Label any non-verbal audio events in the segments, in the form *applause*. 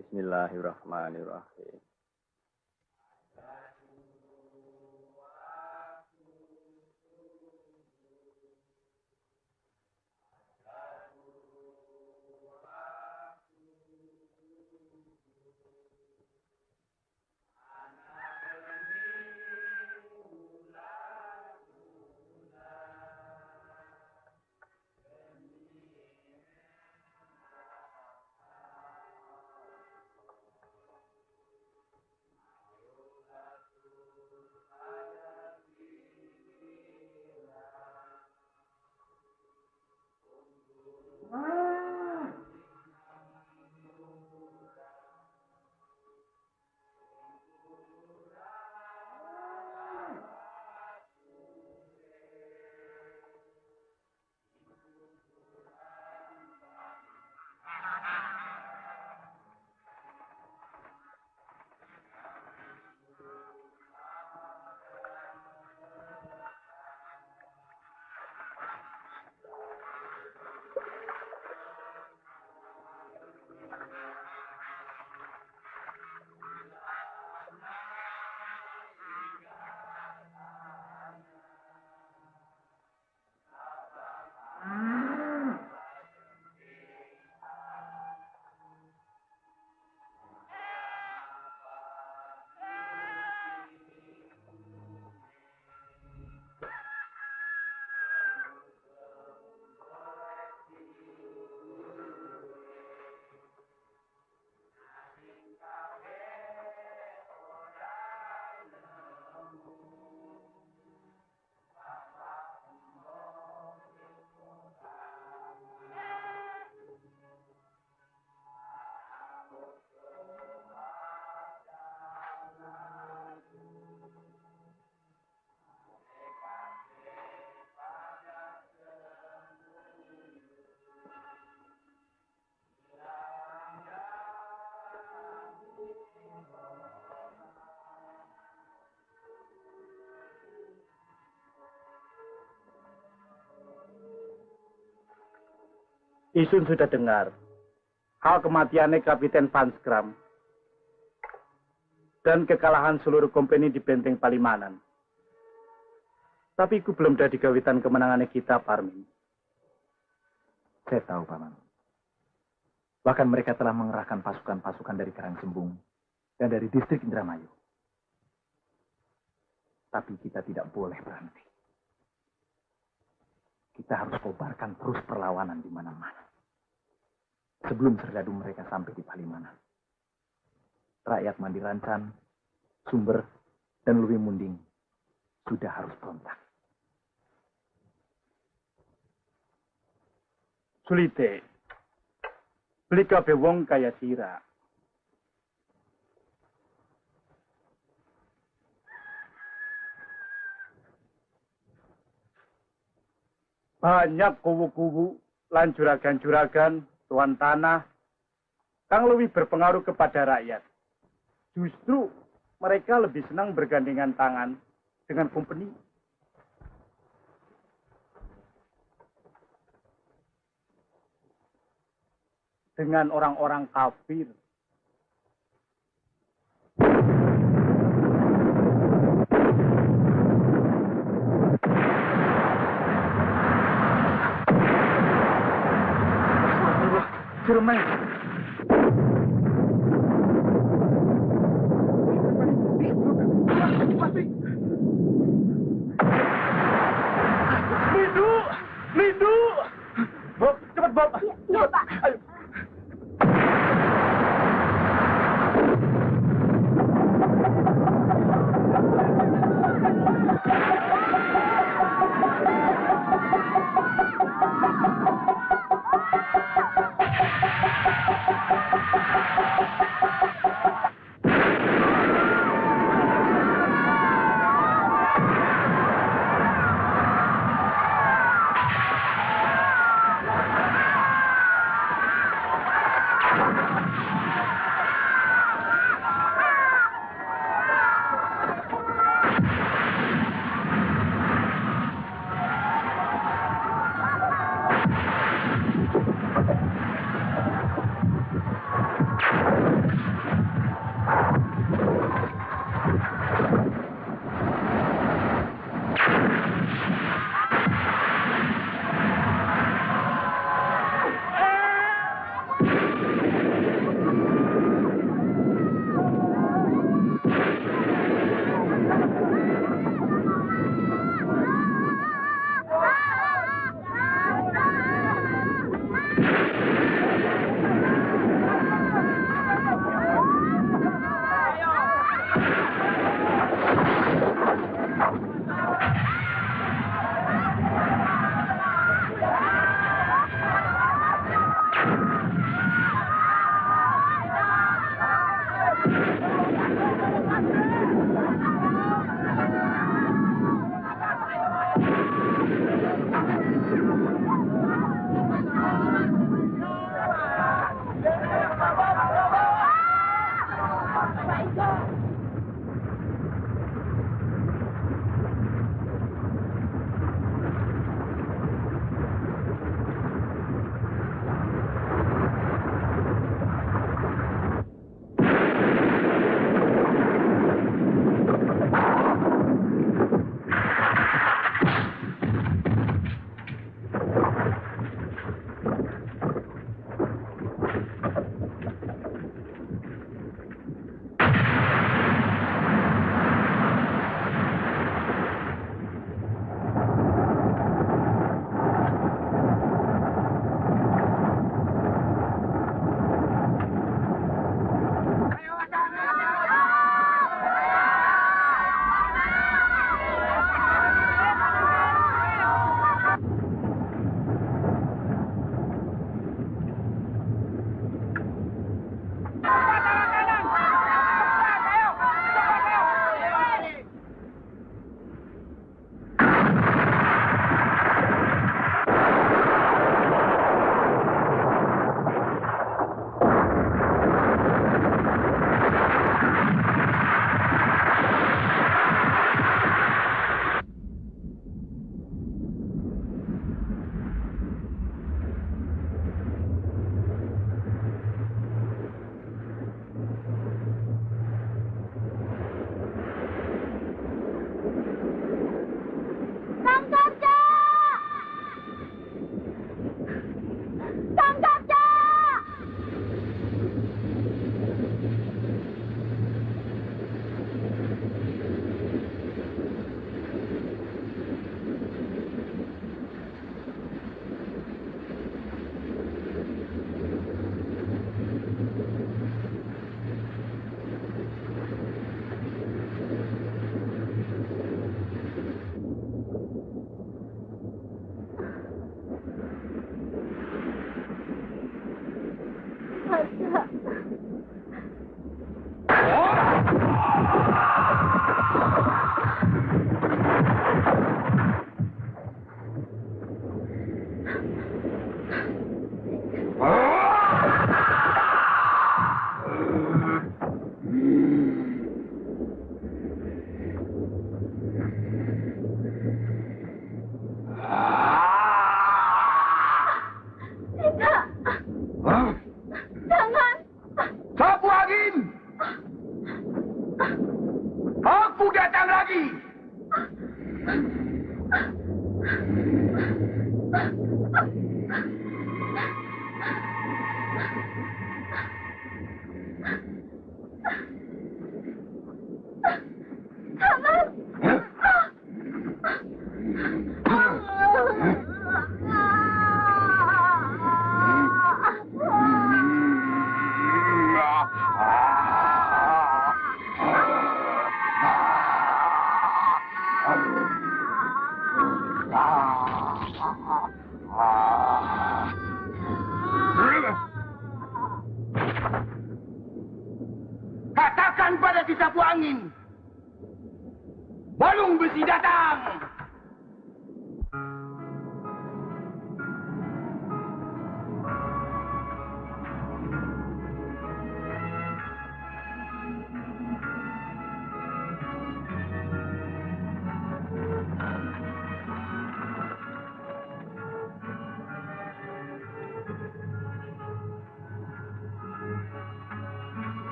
Bismillahirrahmanirrahim. Isun sudah dengar hal kematiannya Kapiten Van Skram dan kekalahan seluruh kompeni di benteng Palimanan. Tapi itu belum ada digawitan kemenangannya kita, Parmin. Saya tahu, Paman. Bahkan mereka telah mengerahkan pasukan-pasukan dari Karang Sembung dan dari distrik Indramayu. Tapi kita tidak boleh berhenti. Kita harus kobarkan terus perlawanan di mana-mana. Sebelum serdadu mereka sampai di Palimanan. Rakyat Mandirancan, Sumber, dan Luwi Munding sudah harus berontak. Sulite, beli kabeh wong kaya sira. Banyak kubu-kubu lan juragan-juragan tuan tanah kang lebih berpengaruh kepada rakyat. Justru mereka lebih senang bergandengan tangan dengan company. Dengan orang-orang kafir. firman. Bob, cepat Bob. Iya, iya, Pak. Ayo.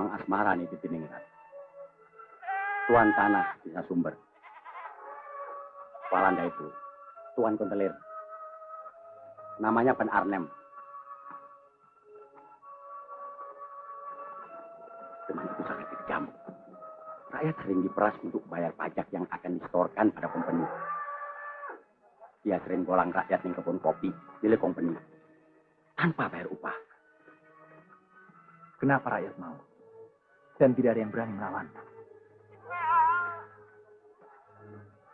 Kemang asmara nih di Tiningrat. Tuan tanah bisa sumber. Walanda itu, Tuan Kontelir. Namanya Pen Arnem. Teman itu sangat kejam. Rakyat sering diperas untuk bayar pajak yang akan disetorkan pada company. Dia sering bolang rakyat yang kebun kopi milik company. Tanpa bayar upah. Kenapa rakyat mau? Dan tidak ada yang berani melawan.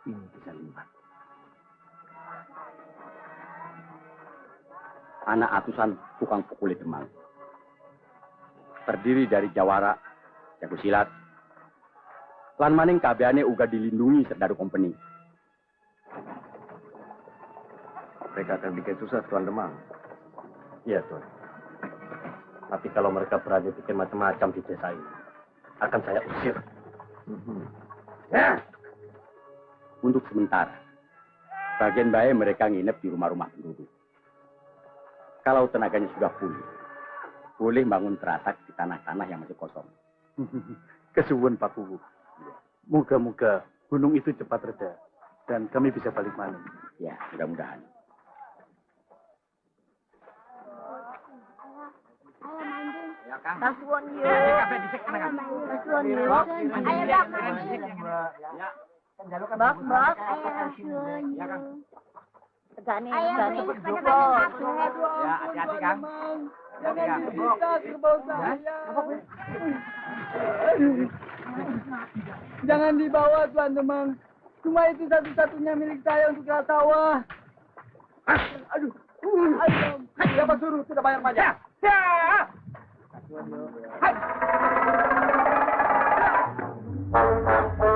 Ini bisa limat. anak atusan tukang pukul Demang. Terdiri dari Jawara, Jago Silat, lan maning kabeane uga dilindungi Serdadu Company. Mereka akan bikin susah Tuan Demang. Iya, Tuan. Tapi kalau mereka berani bikin macam-macam di desa ini, akan saya usir. Ya. Untuk sementara, bagian baik mereka nginep di rumah-rumah penduduk. Kalau tenaganya sudah pulih, boleh bangun teratak di tanah-tanah yang masih kosong. *laughs* Kesuwun Pak Kubu. Moga-moga gunung itu cepat reda dan kami bisa balik malam. Ya, mudah-mudahan. Kasuan. Kasuan. Ayo. Bak bak. Ayo kasuan. Ya, hati-hati. Jangan dibawa, Tuan Demang. Cuma itu satu-satunya milik saya untuk ke sawah. Aduh. Aduh. Siapa suruh tidak bayar pajak? Ya. Thank you.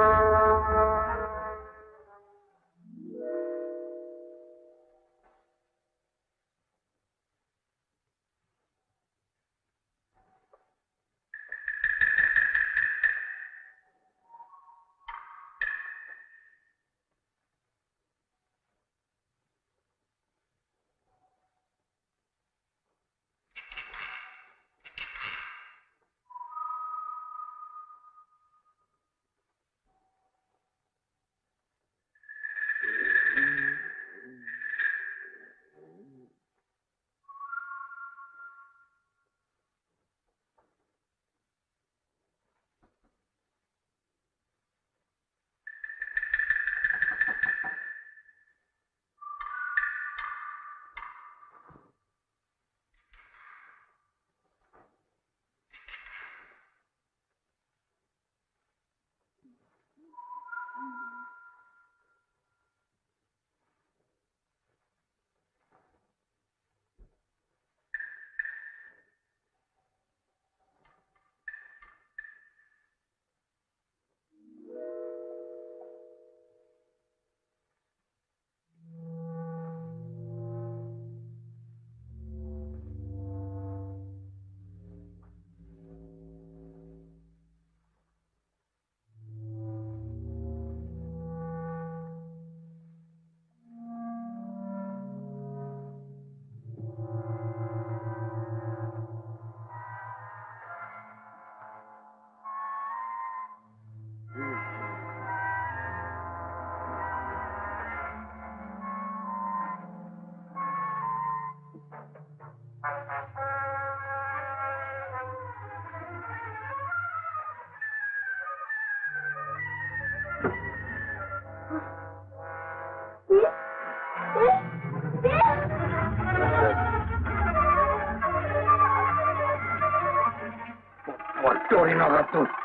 Portorino da tutti.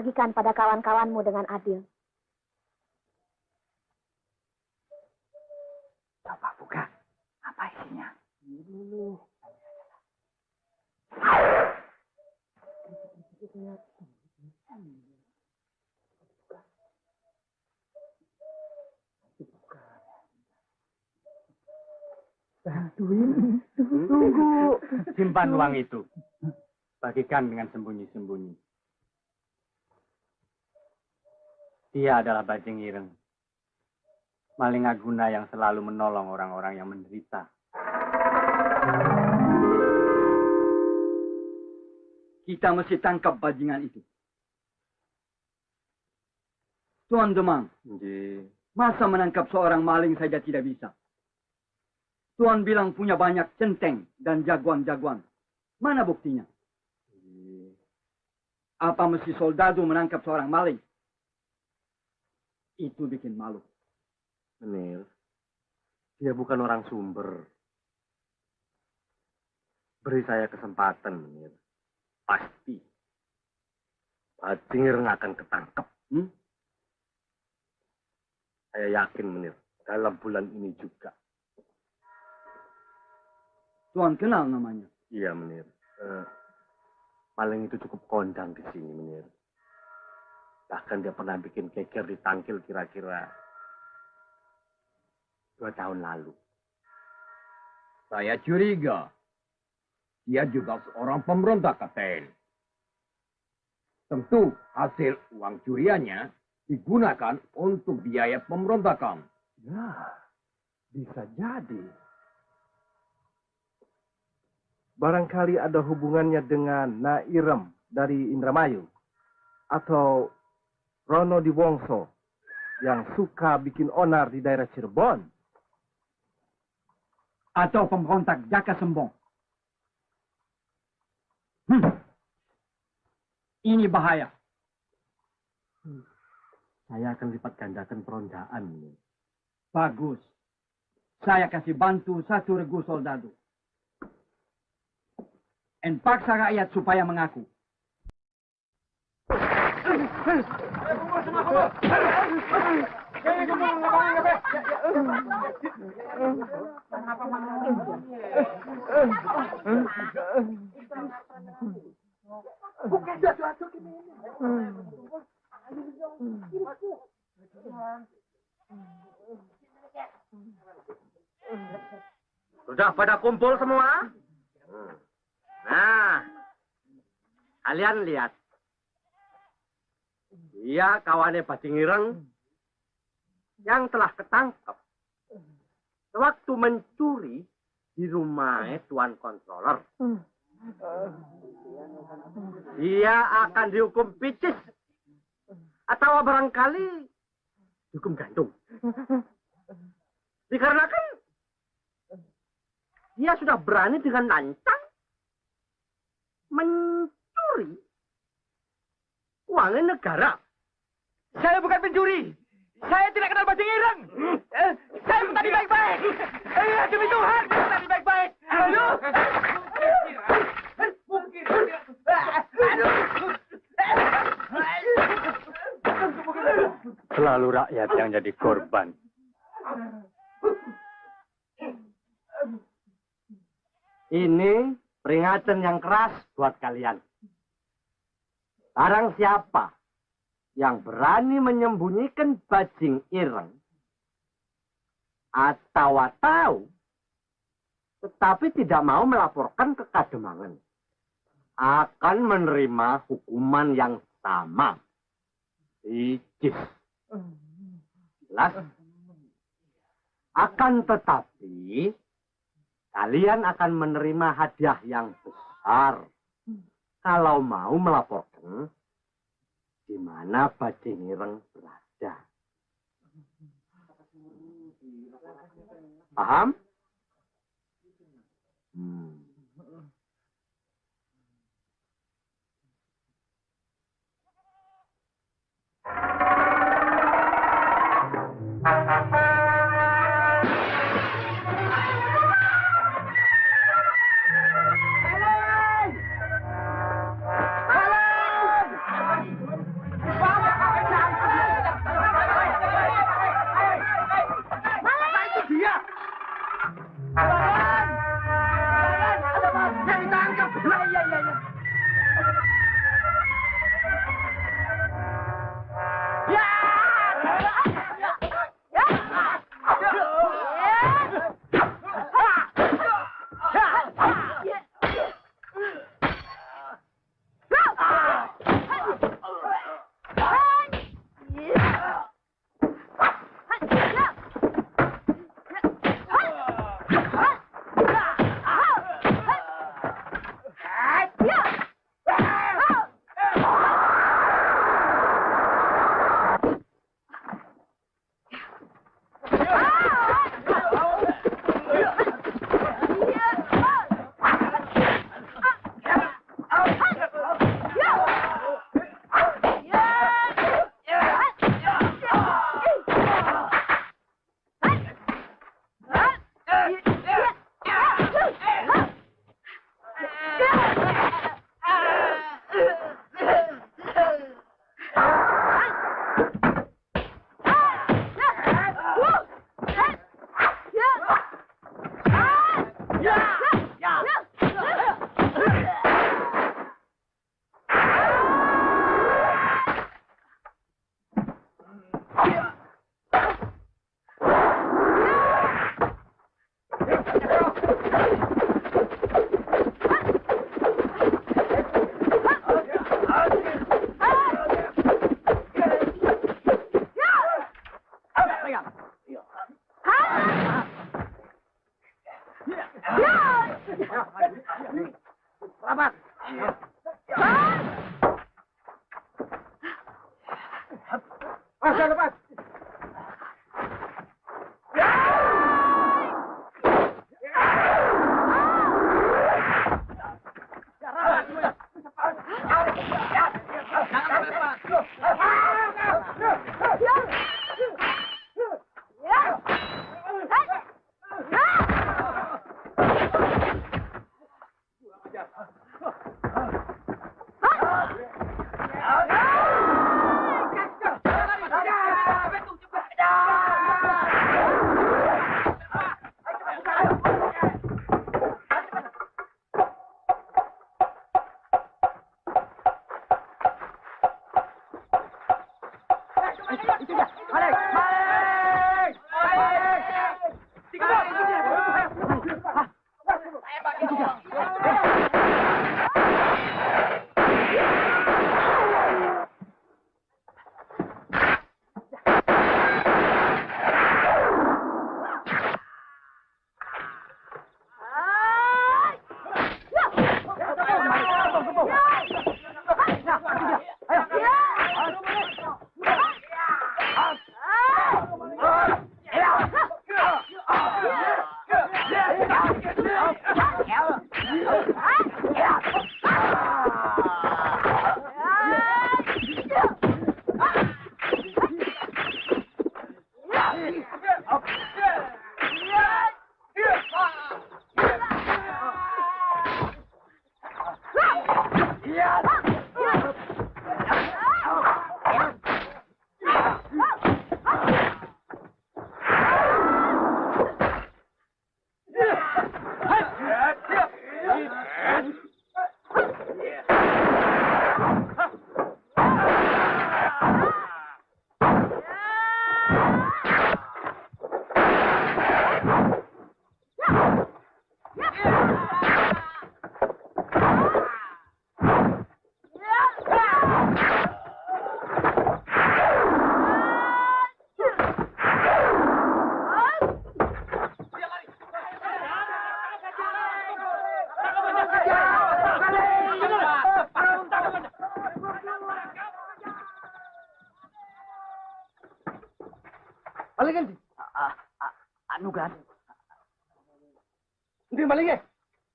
Bagikan pada kawan-kawanmu dengan adil. Coba buka. Apa isinya? Simpan uang itu. Bagikan dengan sembunyi-sembunyi. Dia adalah Bajing Ireng. Maling Aguna yang selalu menolong orang-orang yang menderita. Kita mesti tangkap bajingan itu. Tuan Demang, Nggih. masa menangkap seorang maling saja tidak bisa? Tuan bilang punya banyak centeng dan jagoan-jagoan. Mana buktinya? Apa mesti soldado menangkap seorang maling? Itu bikin malu. Menir, dia bukan orang sumber. Beri saya kesempatan, Menir. Pasti. Bajingir nggak akan ketangkep. Hmm? Saya yakin, Menir. Dalam bulan ini juga. Tuan kenal namanya. Iya, Menir. Eh, maling itu cukup kondang di sini, Menir. Bahkan dia pernah bikin keker di tangkil kira-kira dua tahun lalu. Saya curiga. Dia juga seorang pemberontak, Kapten. Tentu hasil uang curiannya digunakan untuk biaya pemberontakan. Ya, bisa jadi. Barangkali ada hubungannya dengan Nairem dari Indramayu. Atau Rono di Wongso yang suka bikin onar di daerah Cirebon. Atau pemberontak Jaka Sembong. Hmm. Ini bahaya. Saya akan lipat gandakan perondaan. Bagus. Saya kasih bantu satu regu soldado. Dan paksa rakyat supaya mengaku. Sudah pada kumpul semua? Nah, kalian lihat. Dia kawannya Bajingireng yang telah ketangkep sewaktu mencuri di rumah Tuan Controller. Dia akan dihukum picis atau barangkali dihukum gantung. Dikarenakan dia sudah berani dengan lancang mencuri uangnya negara. Saya bukan pencuri. Saya tidak kenal bajing ireng. Eh, saya tadi baik-baik. Eh, demi Tuhan, tadi baik-baik. Aduh. Selalu rakyat yang jadi korban. Ini peringatan yang keras buat kalian. Barang siapa yang berani menyembunyikan bajing ireng atau tahu tetapi tidak mau melaporkan ke Kademangan akan menerima hukuman yang sama. Icis. Jelas? Akan tetapi kalian akan menerima hadiah yang besar kalau mau melaporkan di mana bajing ireng berada. Paham? Hmm. Kan, Hindi malingin.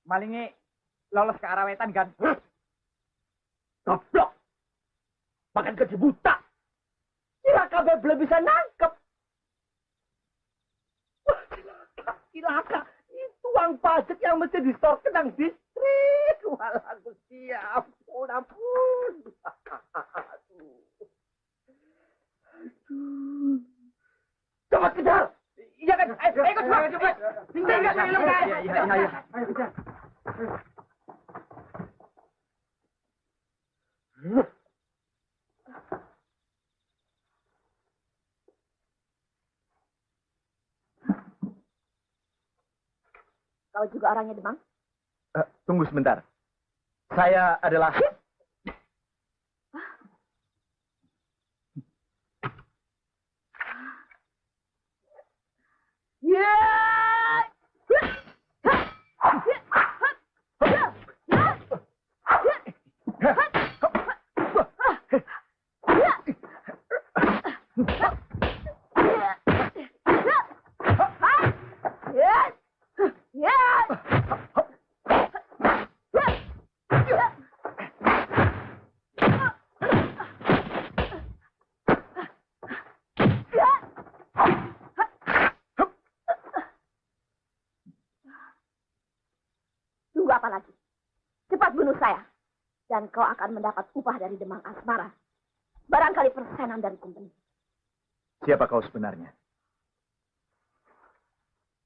malingi lolos ke arah wetan kan. Goblok. Makan gaji buta. Kira kabel belum bisa nangkep. Wah, Cilaka, cilaka. Itu uang pajak yang mesti distorkan nang distrik. Walah, Gusti, ampun, ampun. Aduh. Cepat kejar. Ayo, ayo cepat, cepat. Tinggal nggak film? Iya, iya. Ayo kejar. Kau juga orangnya Demang? Eh, tunggu sebentar. Saya adalah... Yeah! Dan kau akan mendapat upah dari Demang Asmara. Barangkali persenan dan company. Siapa kau sebenarnya?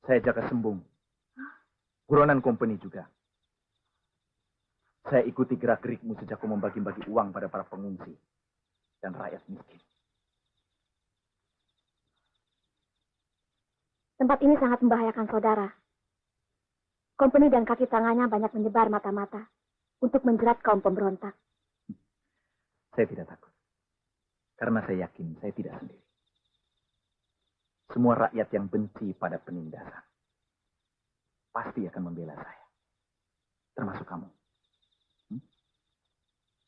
Saya Jaka Sembung. Buronan company juga. Saya ikuti gerak-gerikmu sejak kau membagi-bagi uang pada para pengungsi dan rakyat miskin. Tempat ini sangat membahayakan saudara. Company dan kaki tangannya banyak menyebar mata-mata untuk menjerat kaum pemberontak. Saya tidak takut. Karena saya yakin saya tidak sendiri. Semua rakyat yang benci pada penindasan pasti akan membela saya. Termasuk kamu. Hmm?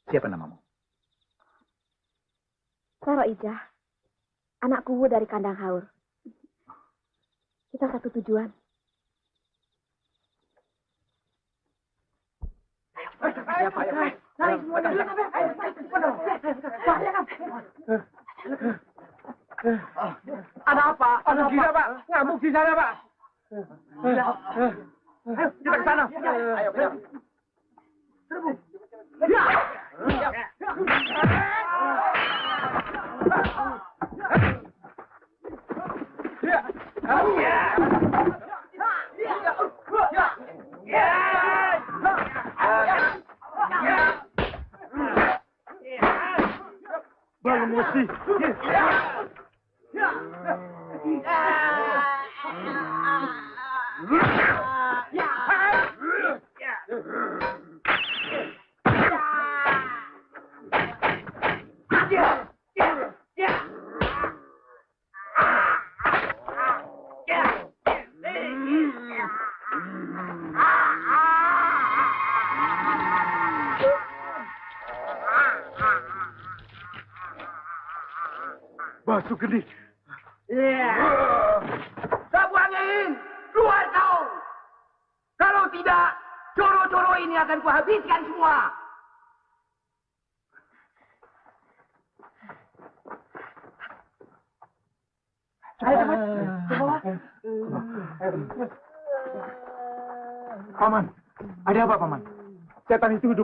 Siapa namamu? Saro Ijah. Anak kuwu dari kandang haur. Kita satu tujuan. Ada apa? Ada gila, Pak. Ngamuk di sana, Pak. Ayo, kita ke sana. Ayo, ayo.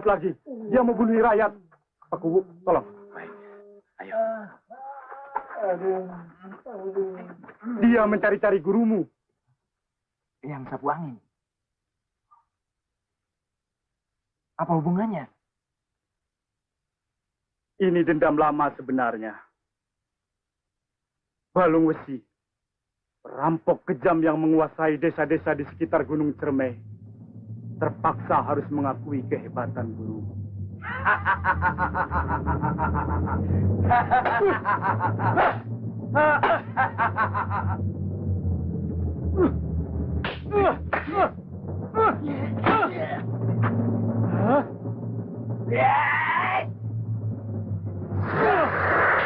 Lagi. Dia mau bunuh rakyat. Kubu, tolong. Baik. Ayo. Dia mencari-cari gurumu. Yang sapu angin. Apa hubungannya? Ini dendam lama sebenarnya. Balung Wesi, perampok kejam yang menguasai desa-desa di sekitar Gunung Cermai, terpaksa harus mengakui kehebatan guru. Sapu *laughs*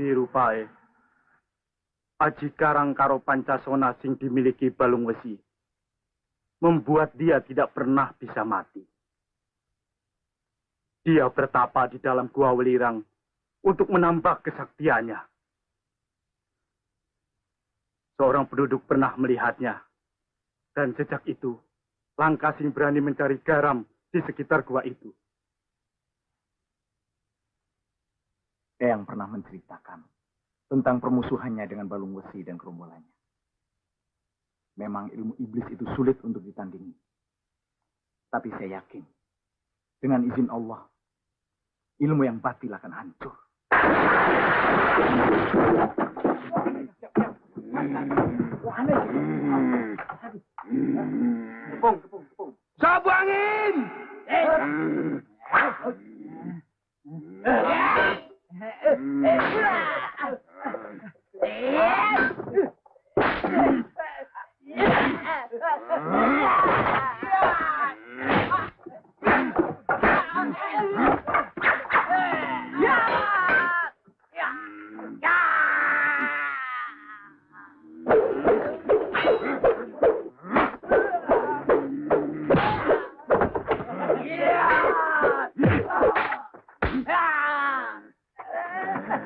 Tapi rupae, Aji Karang karo Pancasona sing dimiliki Balung Wesi, membuat dia tidak pernah bisa mati. Dia bertapa di dalam gua welirang untuk menambah kesaktiannya. Seorang penduduk pernah melihatnya, dan sejak itu, Langkasing berani mencari garam di sekitar gua itu. Eyang pernah menceritakan tentang permusuhannya dengan Balung Wesi dan gerombolannya. Memang ilmu iblis itu sulit untuk ditandingi. Tapi saya yakin, dengan izin Allah, ilmu yang batil akan hancur. Sapu angin. Kalau Yeah. *laughs* *laughs* *laughs*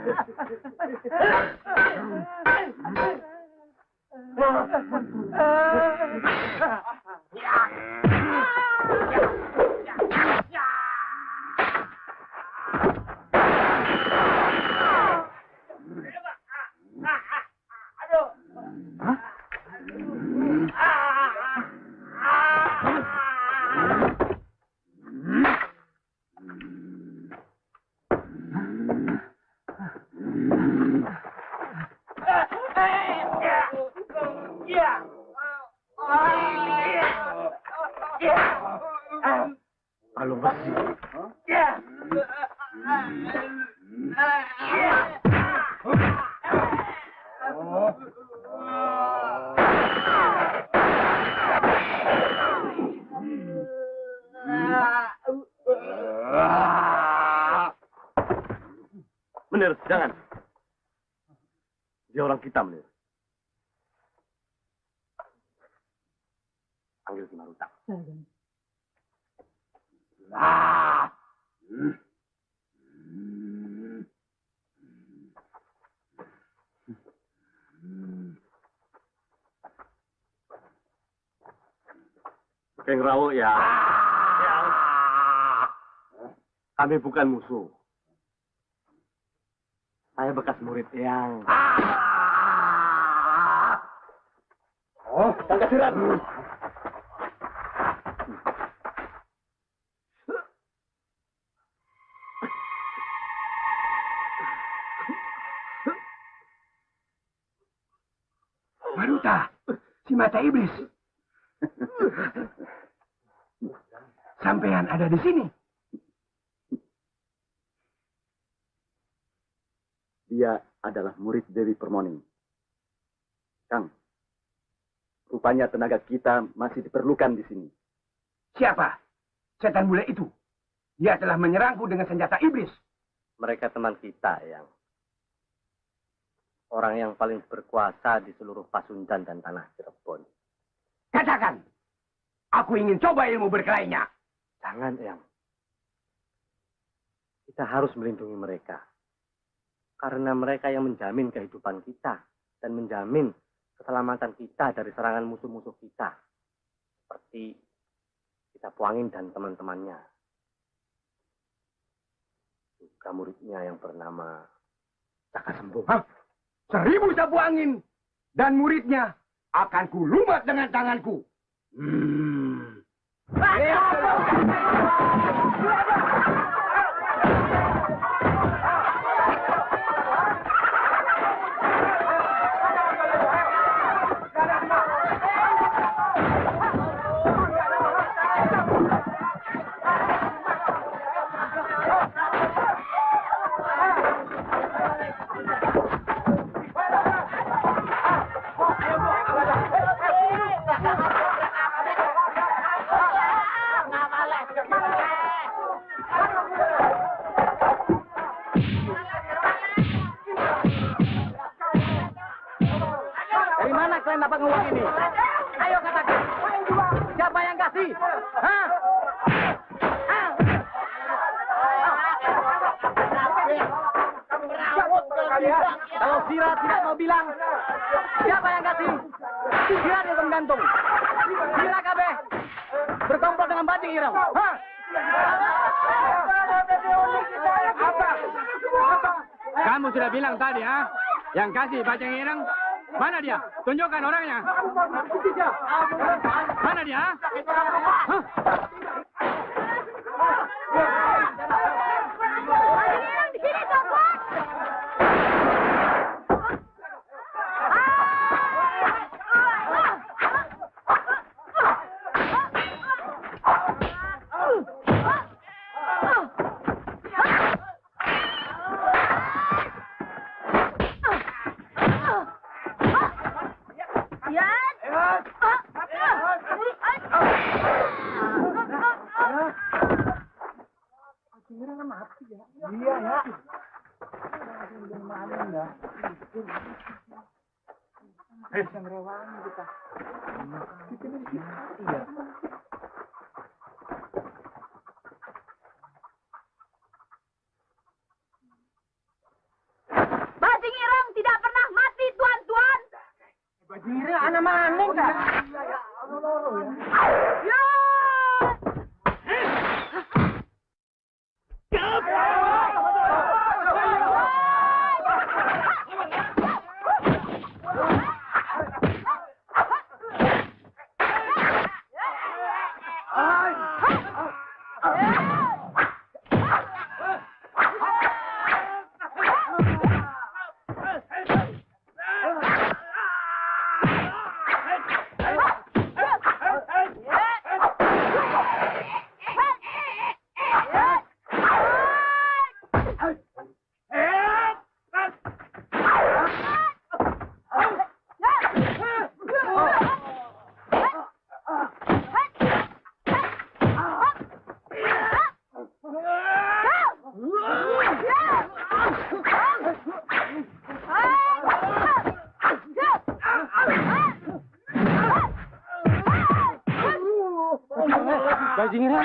Yeah. Ah. Keng Rawo ya. Ya. Kami bukan musuh. Saya bekas murid yang... Oh, tangkap sirat. Mata iblis. Sampean ada di sini. Dia adalah murid Dewi Permoni. Kang, rupanya tenaga kita masih diperlukan di sini. Siapa? Setan bule itu. Dia telah menyerangku dengan senjata iblis. Mereka teman kita yang orang yang paling berkuasa di seluruh Pasundan dan tanah Cirebon. Katakan, aku ingin coba ilmu berkelainya. Jangan, Eyang. Kita harus melindungi mereka. Karena mereka yang menjamin kehidupan kita dan menjamin keselamatan kita dari serangan musuh-musuh kita. Seperti kita Puangin dan teman-temannya. Juga muridnya yang bernama Caka Sembuh. Seribu sapu angin dan muridnya akan kulumat dengan tanganku. Hmm. Kalian dapat uang ini? Ayo katakan. Siapa yang kasih? Hah? Kalau Sira tidak mau bilang, siapa yang kasih? Sira dia menggantung. Sira kabeh berkomplot dengan Bading Ireng. Hah? Kamu sudah bilang tadi, ha? Yang kasih Bajang Ireng, mana dia? Tunjukkan orangnya. Mana dia? ha? Hah?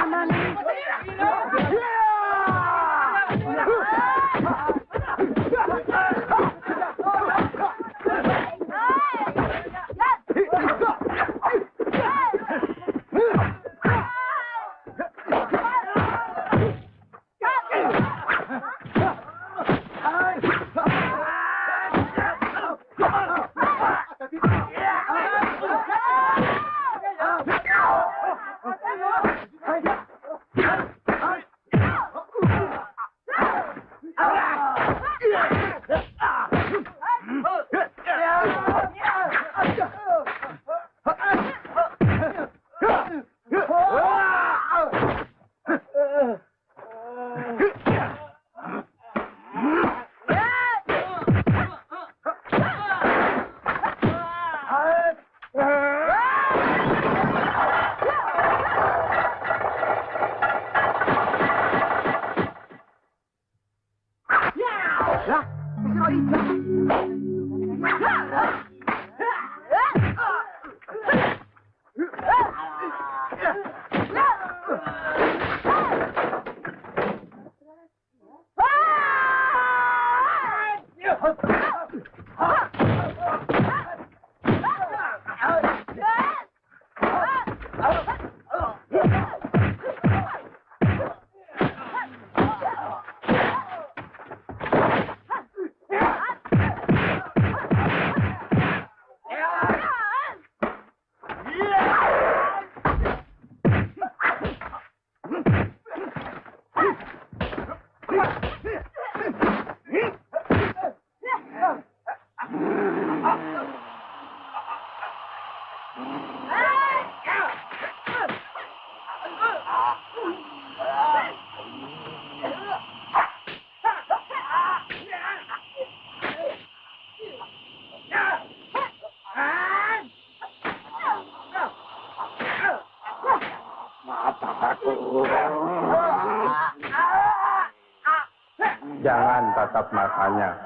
Tatap matanya.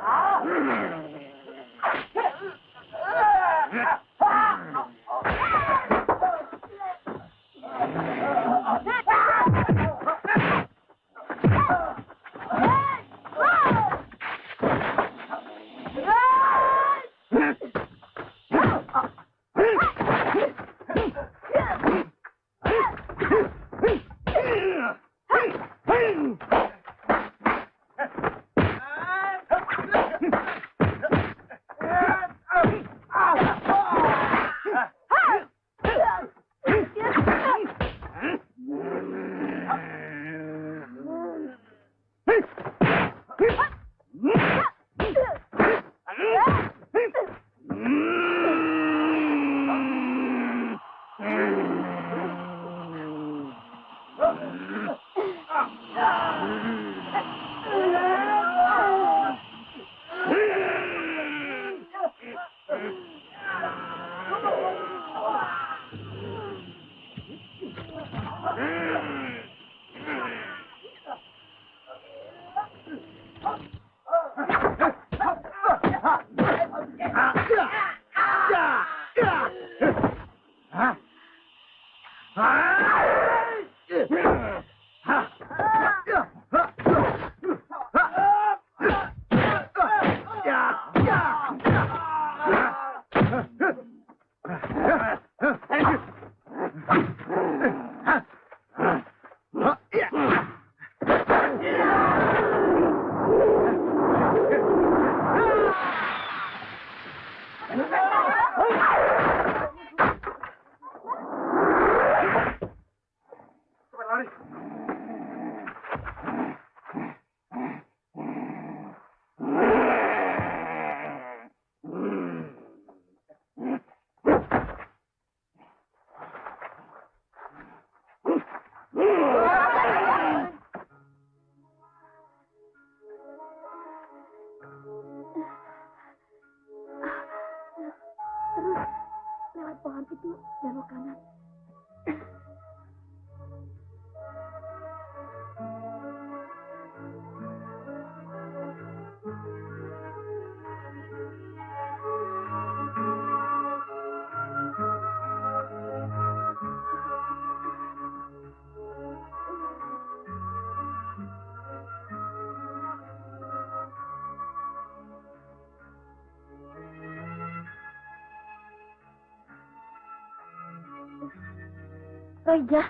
Roja,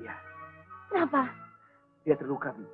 Iya, kenapa? dia terluka, Bi.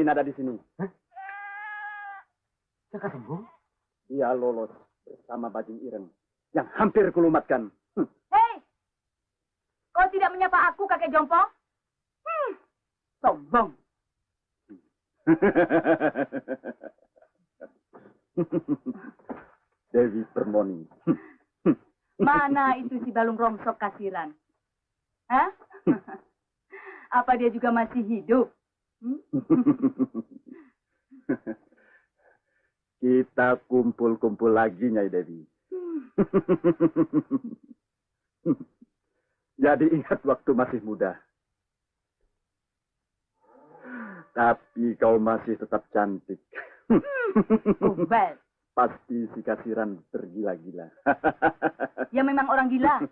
Kesapuangin ada di sini. Jaka sembuh? Dia lolos bersama Bajing Ireng yang hampir kulumatkan. Hmm. Hei! Kau tidak menyapa aku, kakek Jompong? Hmm. Sombong. *laughs* Dewi Permoni. *laughs* Mana itu si Balung Rongsok kasiran? Hah? *laughs* Apa dia juga masih hidup? Hmm? *laughs* Kita kumpul-kumpul lagi, Nyai Dewi. *laughs* Jadi ingat waktu masih muda. Tapi kau masih tetap cantik. Gombal. *laughs* Pasti si kasiran tergila-gila. Ya memang orang gila.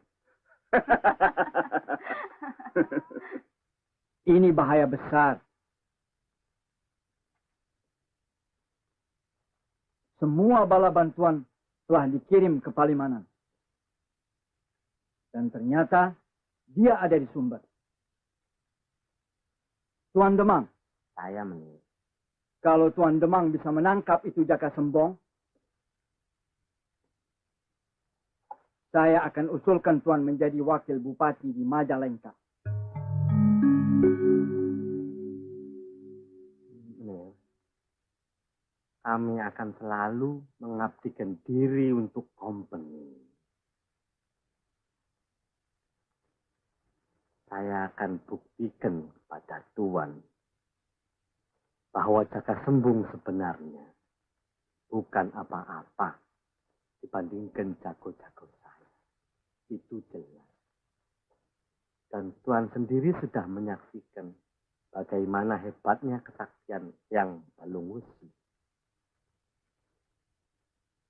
Ini bahaya besar. Semua bala bantuan telah dikirim ke Palimanan. Dan ternyata dia ada di Sumber. Tuan Demang, Saya menurut. kalau Tuan Demang bisa menangkap itu Jaka Sembong, saya akan usulkan Tuan menjadi wakil bupati di Majalengka. Kami akan selalu mengabdikan diri untuk company. Saya akan buktikan kepada Tuan bahwa Jaka Sembung sebenarnya bukan apa-apa dibandingkan jago-jago saya. Itu jelas. Dan Tuan sendiri sudah menyaksikan bagaimana hebatnya kesaktian yang Balung Wusi.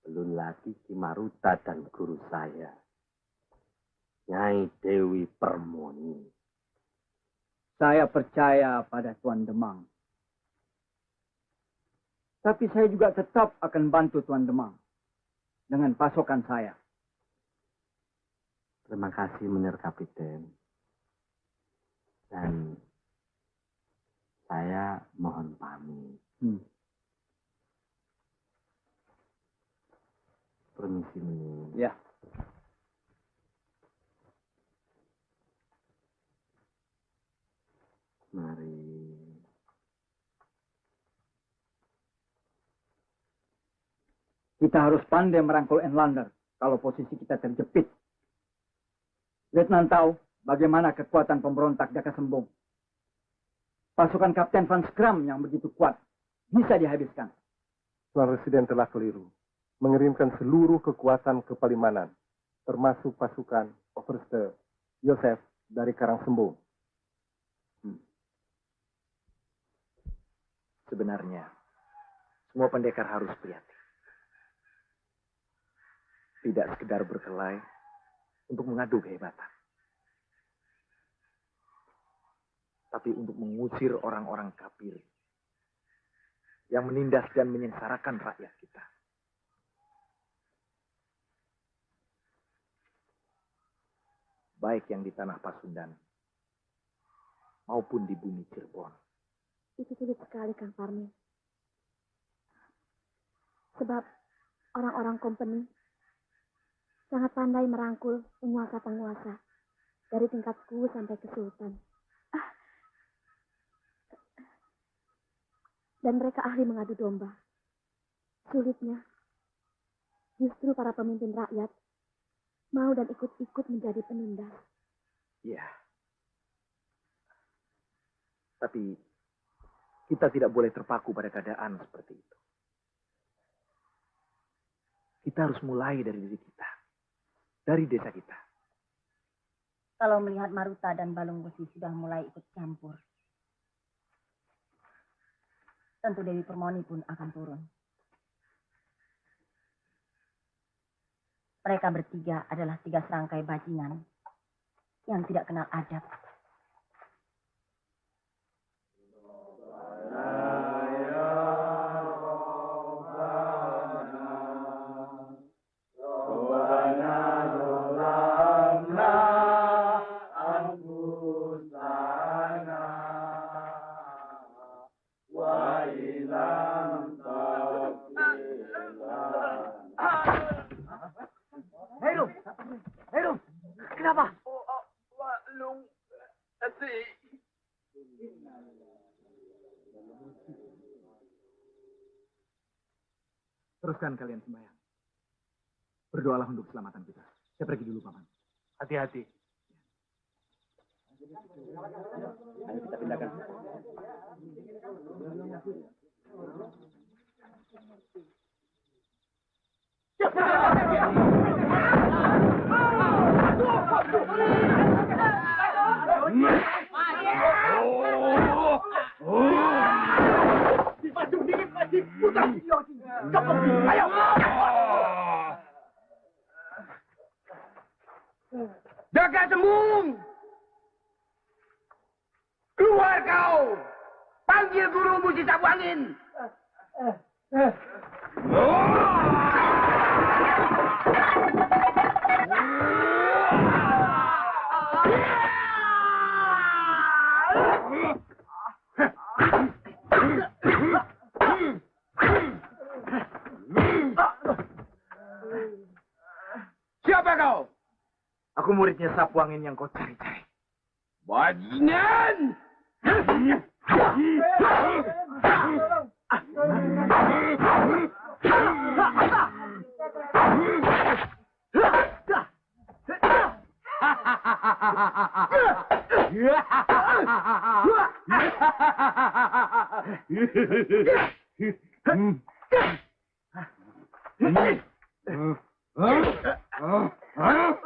Belum lagi Kimaruta dan guru saya, Nyai Dewi Permoni. Saya percaya pada Tuan Demang. Tapi saya juga tetap akan bantu Tuan Demang dengan pasokan saya. Terima kasih Menir Kapiten. Dan saya mohon pamit. Hmm. Permisi Menir. Ya. Mari. Kita harus pandai merangkul Enlander kalau posisi kita terjepit. Letnan tahu bagaimana kekuatan pemberontak Jaka Sembung. Pasukan Kapten Van Skram yang begitu kuat bisa dihabiskan. Tuan Residen telah keliru. Mengirimkan seluruh kekuatan ke Palimanan, termasuk pasukan Overste Yosef dari Karangsembung. Sebenarnya, semua pendekar harus prihatin. Tidak sekedar berkelahi untuk mengadu kehebatan. Tapi untuk mengusir orang-orang kafir yang menindas dan menyengsarakan rakyat kita. Baik yang di tanah Pasundan maupun di bumi Cirebon. Itu sulit sekali, Kang Parmi. Sebab orang-orang company sangat pandai merangkul penguasa-penguasa dari tingkat suku sampai ke sultan. Ah. Dan mereka ahli mengadu domba. Sulitnya, justru para pemimpin rakyat mau dan ikut-ikut menjadi penindas. Iya. Tapi kita tidak boleh terpaku pada keadaan seperti itu. Kita harus mulai dari diri kita. Dari desa kita. Kalau melihat Maruta dan Balung Besi sudah mulai ikut campur. Tentu Dewi Permoni pun akan turun. Mereka bertiga adalah tiga serangkai bajingan yang tidak kenal adab. Teruskan kalian sembahyang. Berdoalah untuk keselamatan kita. Saya pergi dulu, Paman. Hati-hati. Ayo kita pindahkan. Jaga sembung! Keluar kau! Panggil guru musik sapu angin! Siapa kau? Aku muridnya sapu angin yang kau cari-cari. Bajingan! Hmm. Mm-hmm.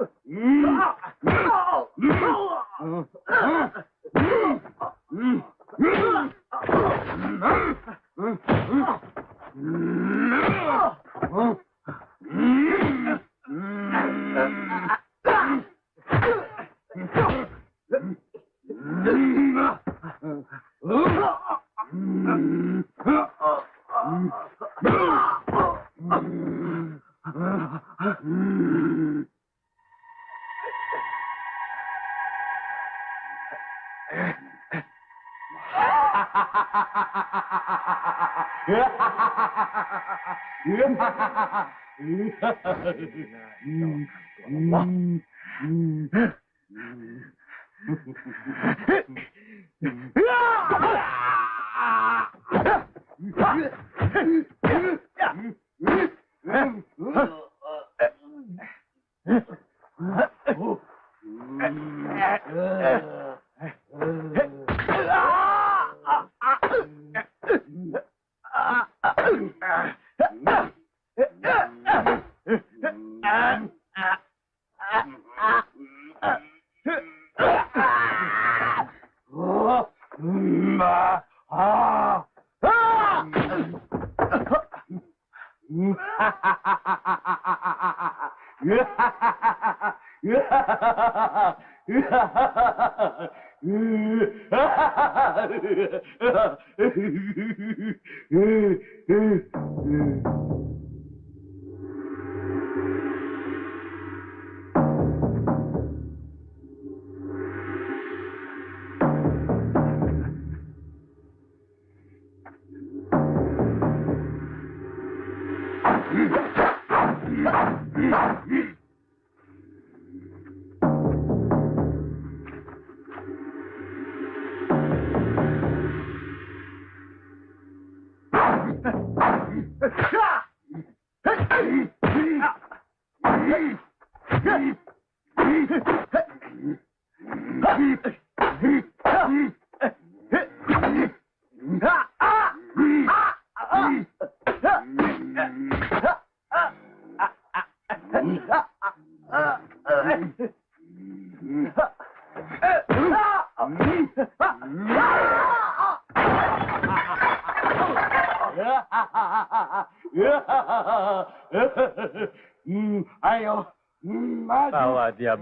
うん。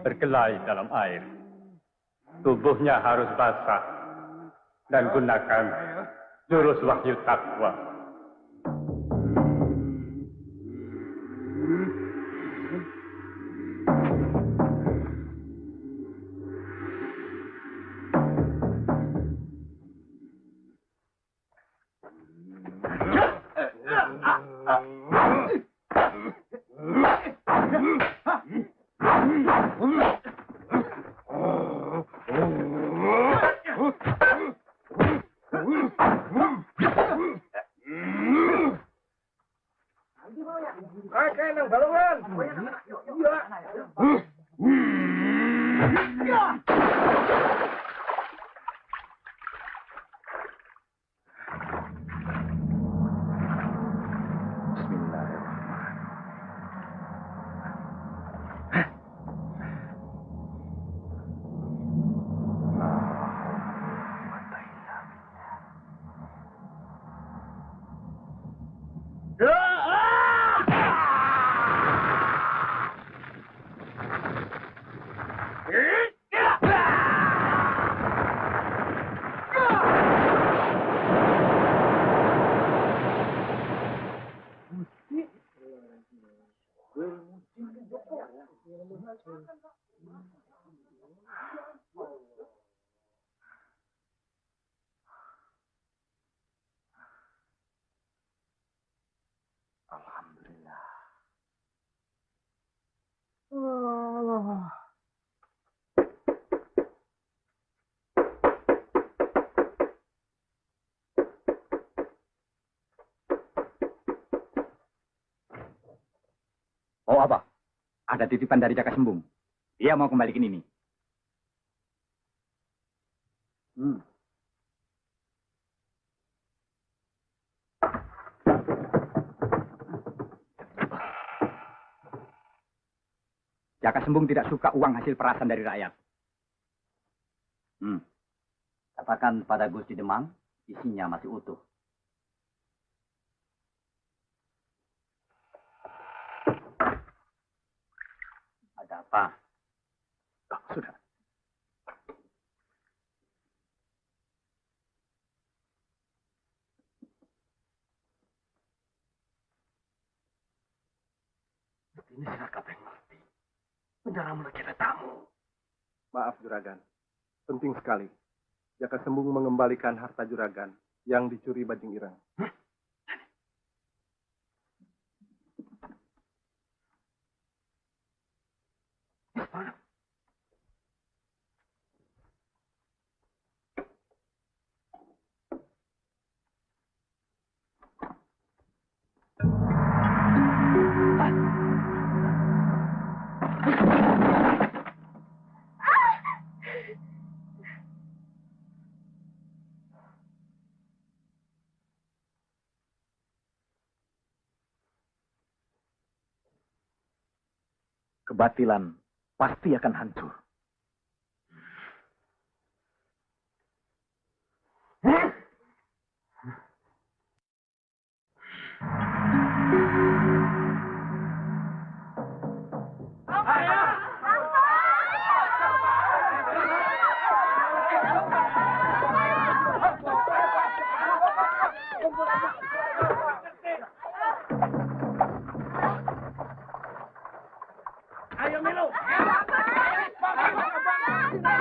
Berkelahi dalam air. Tubuhnya harus basah. Dan gunakan jurus wahyu takwa. Ada titipan dari Jaka Sembung. Dia mau kembalikan ini. Hmm. Jaka Sembung tidak suka uang hasil perasan dari rakyat. Hmm. Katakan pada Gusti Demang, isinya masih utuh. Ada apa? Oh, sudah. Ini silakan yang mati. Penjara mulai kita tamu. Maaf juragan. Penting sekali. Jaka Sembung mengembalikan harta juragan yang dicuri Bajing Ireng. Kebatilan pasti akan hancur. Anda.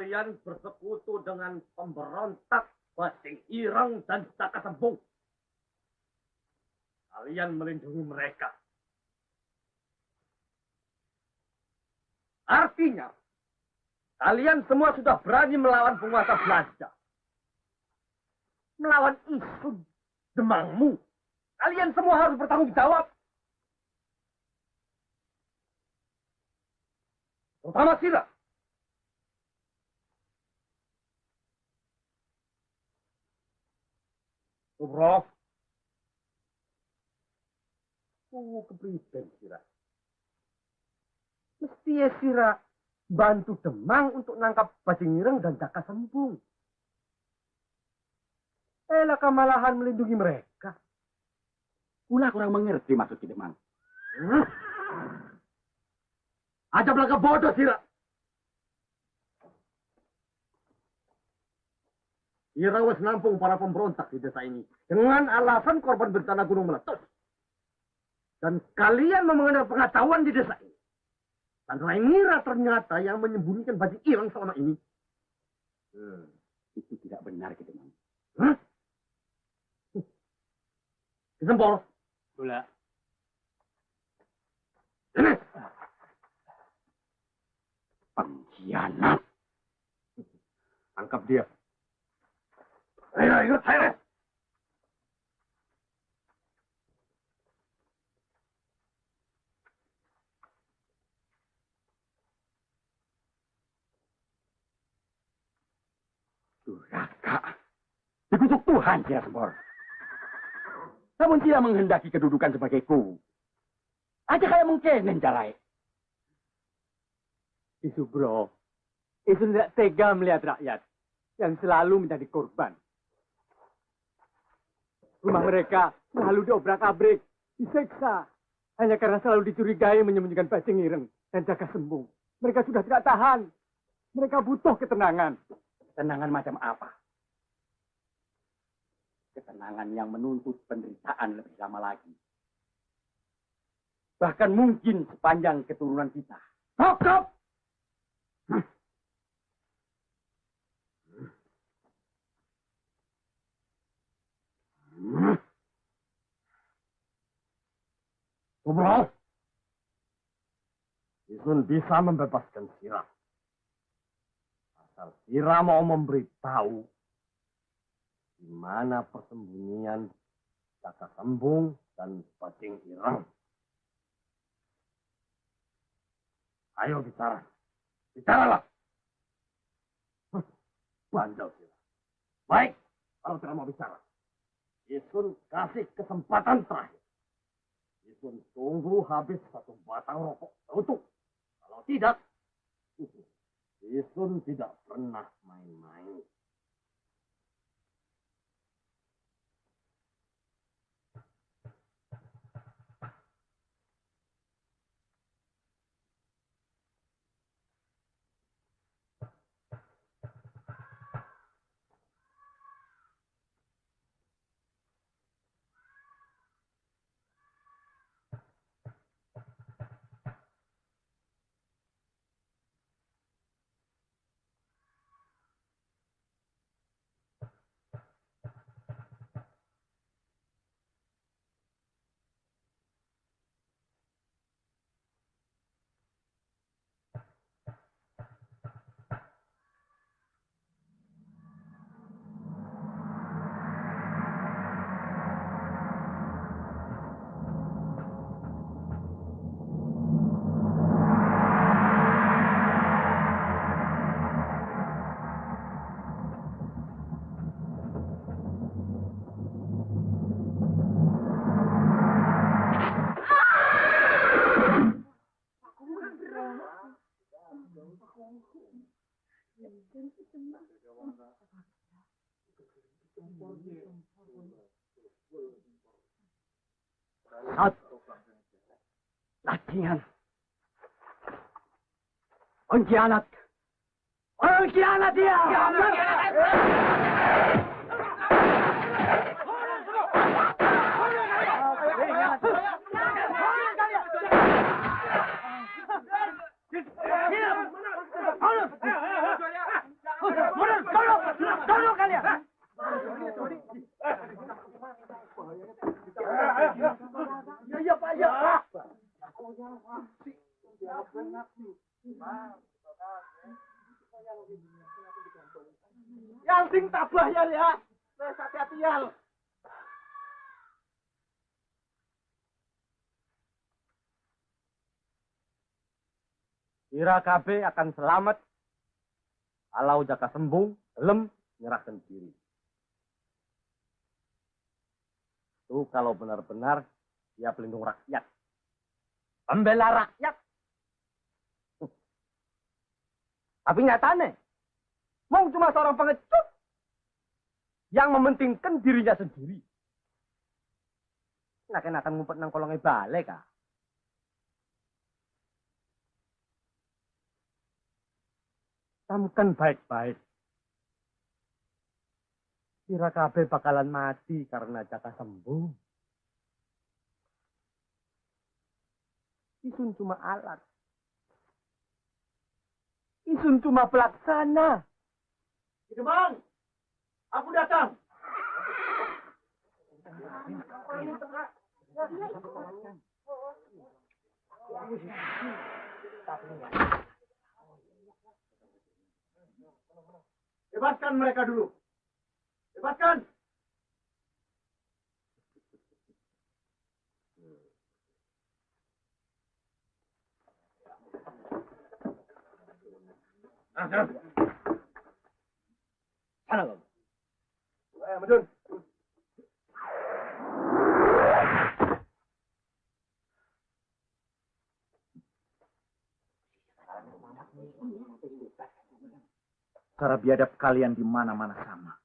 Kalian bersekutu dengan pemberontak Basing Ireng dan Caka Sembung. Kalian melindungi mereka. Artinya, kalian semua sudah berani melawan penguasa Belanda. Melawan isu demangmu. Kalian semua harus bertanggung jawab. Terutama Sira. Subrof. Tunggu kepribadian Sira. Mesti ya Sira bantu Demang untuk nangkap Bajingireng dan Jaka Sembung. Elah kamalahan melindungi mereka. Pula kurang mengerti maksud Demang. Hmm? Aja belaka bodoh Sira. Sira wes nampung para pemberontak di desa ini dengan alasan korban bencana gunung meletus. Dan kalian mau mengenal pengetahuan di desa ini. Dan Rainira ternyata yang menyembunyikan baju irang selama ini. Hmm, itu tidak benar Ki Demang. Hah? Sempol. Pula. Ini. Pengkhianat. Tangkap dia. Ikut saya. Durhaka. Dikutuk Tuhan, Sira Sempor. Namun tidak menghendaki kedudukan sebagai ku. Aja kayak mungkin jalai. Isu bro, itu tidak tega melihat rakyat yang selalu menjadi korban. Rumah mereka selalu diobrak-abrik, diseksa, hanya karena selalu dicurigai menyembunyikan bajing ireng dan jaga sembung. Mereka sudah tidak tahan. Mereka butuh ketenangan. Ketenangan macam apa? Ketenangan yang menuntut penderitaan lebih lama lagi. Bahkan mungkin sepanjang keturunan kita. Cukup! Subroh, Isun bisa membebaskan Sira. Asal Sira mau memberitahu di mana persembunyian Caka Sembung dan Bajing Irang. Ayo bicara. Bicaralah. Bandel Sira. Baik, kalau tidak mau bicara. Isun kasih kesempatan terakhir. Isun tunggu habis satu batang rokok tutup. Kalau tidak, Isun tidak pernah main-main. 괜찮겠나? सात उनकी हालत और Saat latihan. Pengkhianat. Pengkhianat dia. Yang sing tabah ya, ya. Wes hati-hati ya. Kira KB akan selamat kalau jaka sembung, gelem, nyerahkan diri. Itu kalau benar-benar dia pelindung rakyat. Pembela rakyat. *laughs* Tapi nyatanya, mau cuma seorang pengecut yang mementingkan dirinya sendiri. Nah, akan ngumpet nang kolongnya balik, ah. Camkan baik-baik. Kira kabeh bakalan mati karena jaka sembuh. Isun cuma alat. Isun cuma pelaksana. Bang, aku datang. Bebaskan mereka dulu. Bebaskan. Sana kamu. Eh, Medun. Cara biadab kalian di mana-mana sama.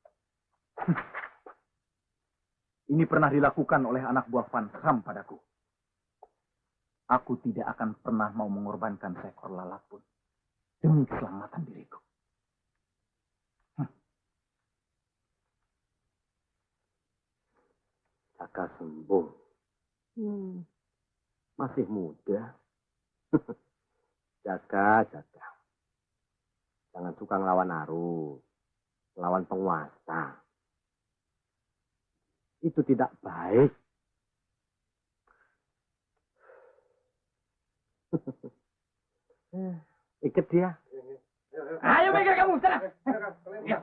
*laughs* Ini pernah dilakukan oleh anak buah Van Ram padaku. Aku tidak akan pernah mau mengorbankan seekor lalat pun demi keselamatan diriku. Jaka sembuh. Hmm. Masih muda. *laughs* jaga, jaga. Jangan suka ngelawan arus. Lawan penguasa. Itu tidak baik. *laughs* Ikat dia. Ayo Mega kamu, sana. Ya.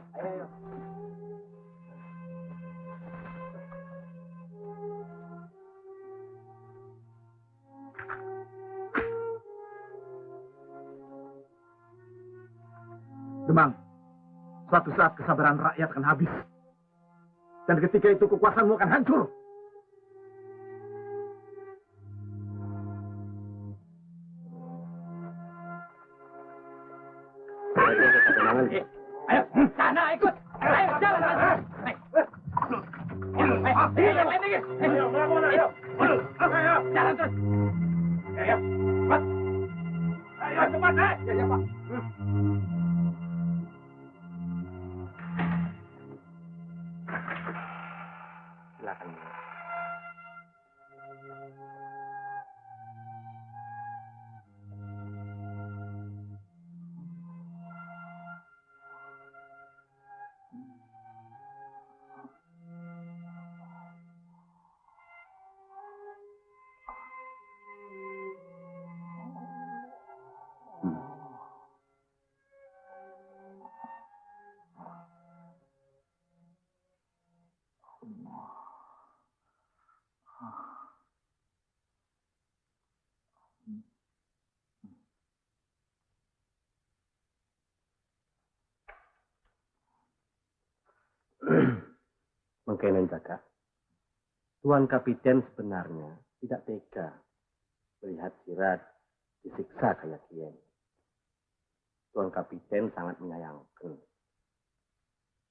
Demang, suatu saat kesabaran rakyat akan habis. Dan ketika itu kekuasaanmu akan hancur. Mengkenen jaga. Tuan Kapiten sebenarnya tidak tega melihat Sirat disiksa kayak Kiai. Tuan Kapiten sangat menyayangkan.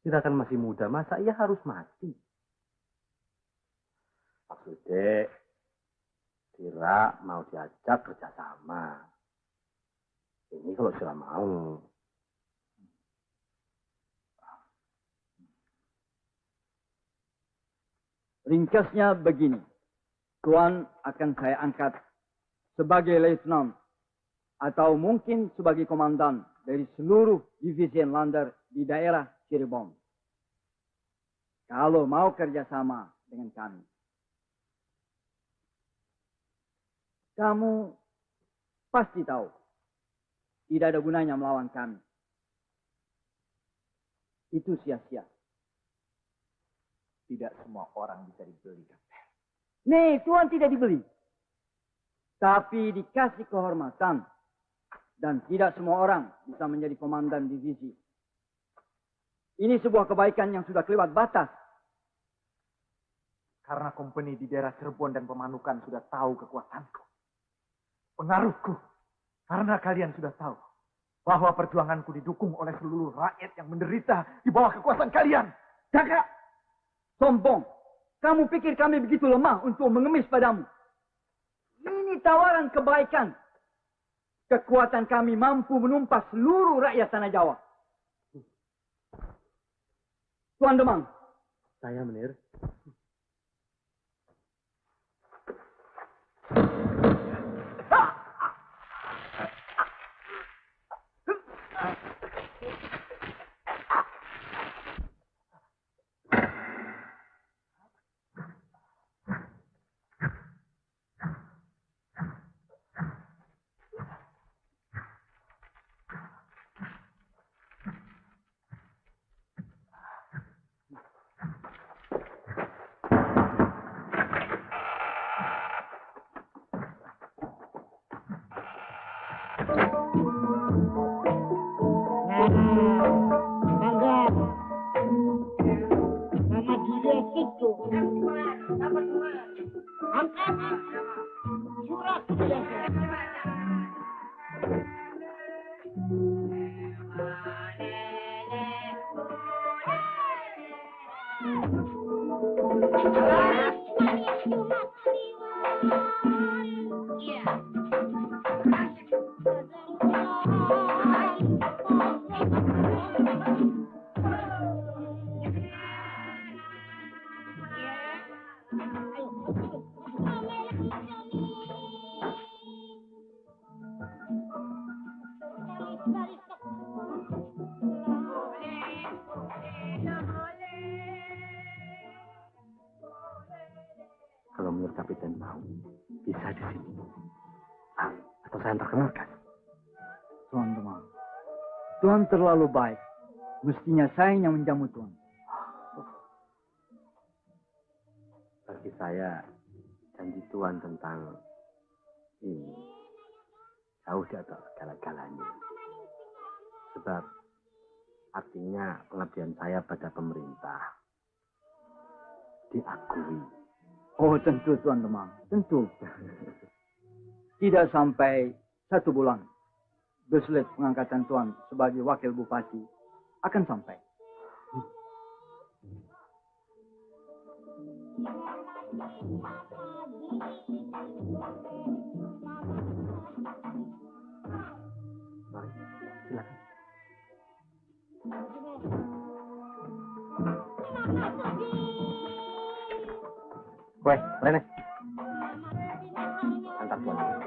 Kita kan masih muda, masa ia harus mati? Maksudnya, Sira mau diajak kerjasama. Ini kalau Sira mau. Ringkasnya begini. Tuan akan saya angkat sebagai lieutenant atau mungkin sebagai komandan dari seluruh divisi Lander di daerah Cirebon. Kalau mau kerjasama dengan kami. Kamu pasti tahu tidak ada gunanya melawan kami. Itu sia-sia. Tidak semua orang bisa dibeli, Kapten. Nih, Tuhan tidak dibeli. Tapi dikasih kehormatan. Dan tidak semua orang bisa menjadi komandan divisi. Ini sebuah kebaikan yang sudah kelewat batas. Karena kompeni di daerah Cirebon dan Pemanukan sudah tahu kekuatanku. Pengaruhku. Karena kalian sudah tahu bahwa perjuanganku didukung oleh seluruh rakyat yang menderita di bawah kekuasaan kalian. Jaga! Sombong! Kamu pikir kami begitu lemah untuk mengemis padamu? Ini tawaran kebaikan. Kekuatan kami mampu menumpas seluruh rakyat Tanah Jawa. Tuan Demang, Saya menir. Kalau menurut Kapiten mau, bisa di sini. Ah, atau saya perkenalkan. Tuan Demang. Tuan terlalu baik. Mestinya saya yang menjamu Tuan. Bagi saya, janji Tuhan tentang ini jauh di atas segala-galanya. Sebab artinya pengabdian saya pada pemerintah diakui. Oh tentu Tuan Demang, tentu. Tidak sampai satu bulan, beslet pengangkatan Tuan sebagai wakil bupati akan sampai. Mari, silakan. quay lên này ăn tập quần.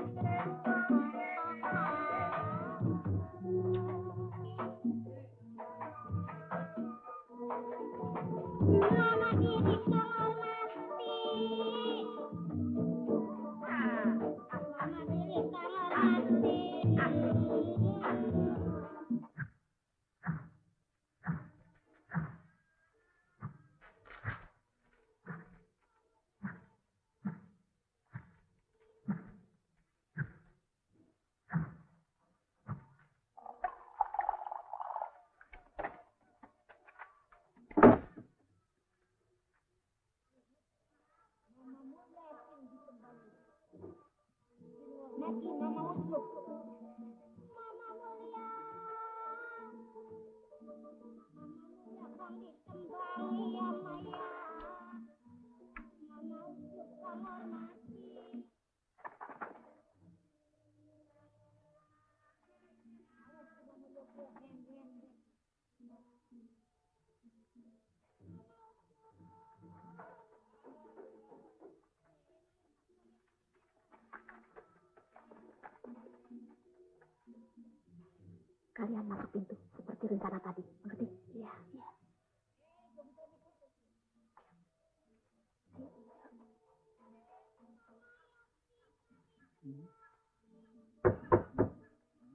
Kalian masuk pintu seperti rencana tadi, mengerti?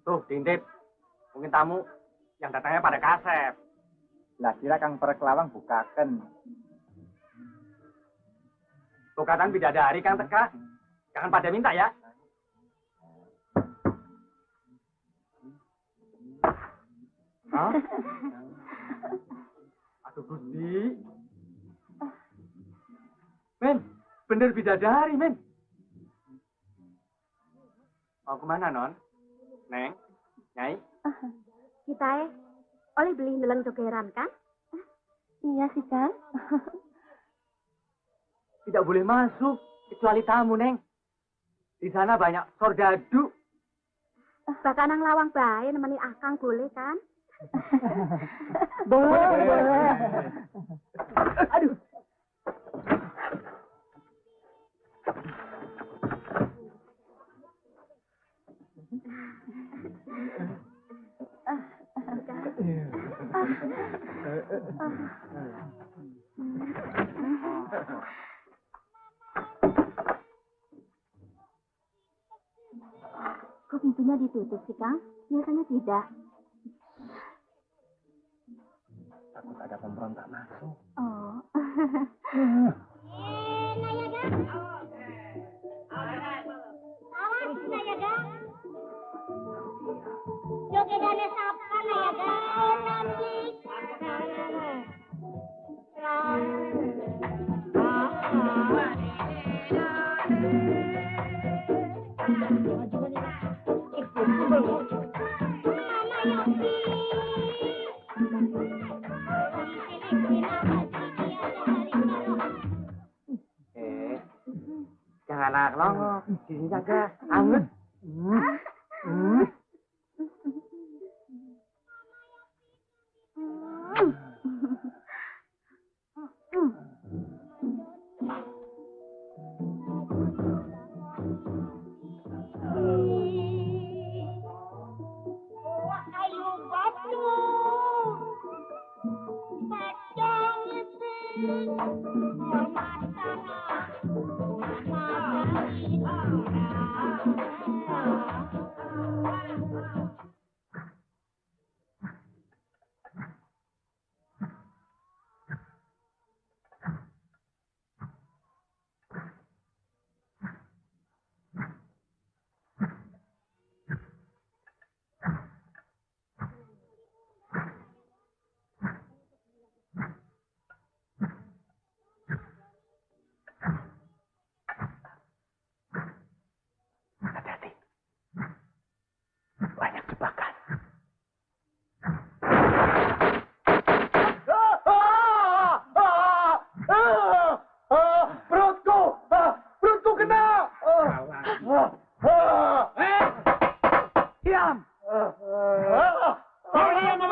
Tuh, Dintip. Mungkin tamu yang datangnya pada kasep. Lah kira Kang Perkelawang bukaken. Tukatan bidadari Kang Teka. Jangan pada minta ya. Hah? Aduh Gusti. Men, bener bidadari, men. Mau ke mana, Non? Neng? Nyai? Kita eh, oleh beli neleng dogeran kan? Iya sih kan. Tidak boleh masuk, kecuali tamu, Neng. Di sana banyak sordadu. Bahkan nang lawang bae nemeni akang boleh kan? *laughs* Boleh, boleh. Aduh. Kok pintunya ditutup sih, Kang? Biasanya tidak. Takut ada pemberontak masuk. Oh. *laughs* *laughs* Awas jangan anak longok. Di sini saja. Anget.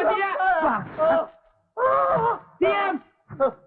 Kau diam sama dia!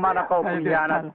kemana kau pengkhianat?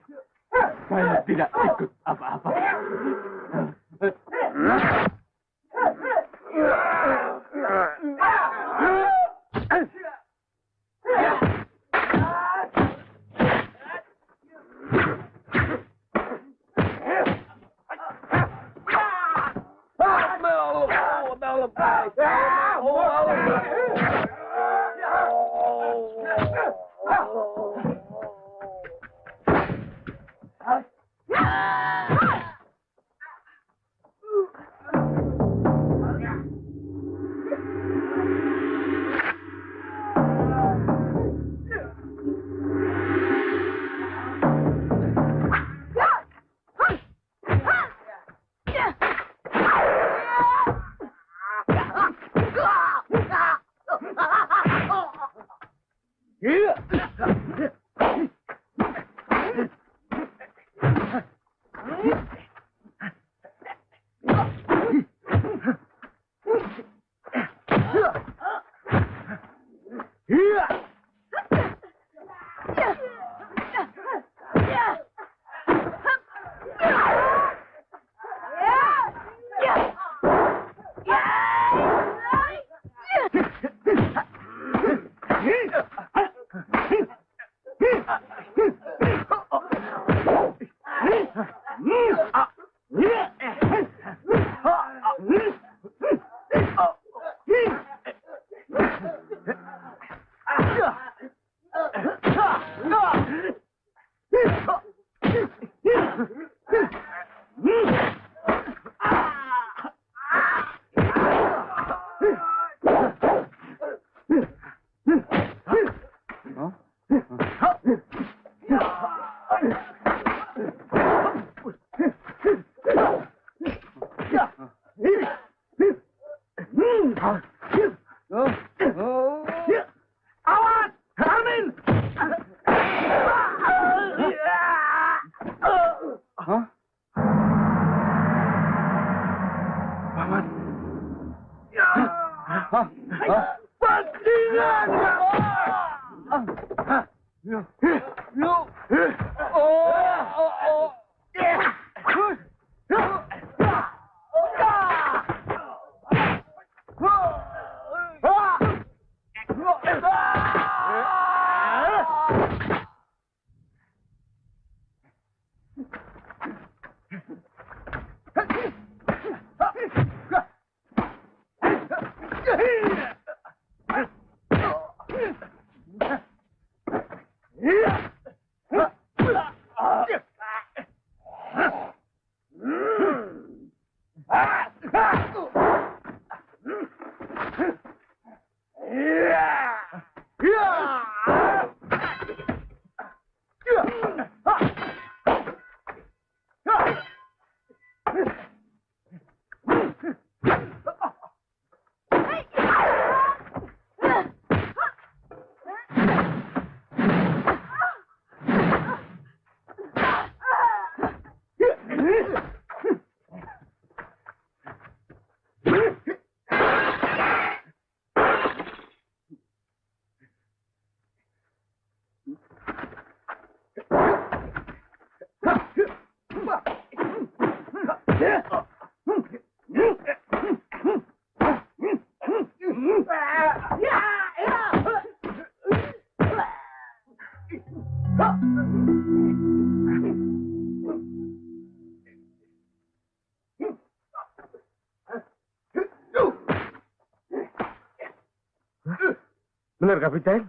Benar, Kapiten?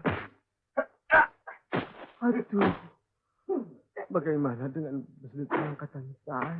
Aduh. Bagaimana dengan besit angkatan saya?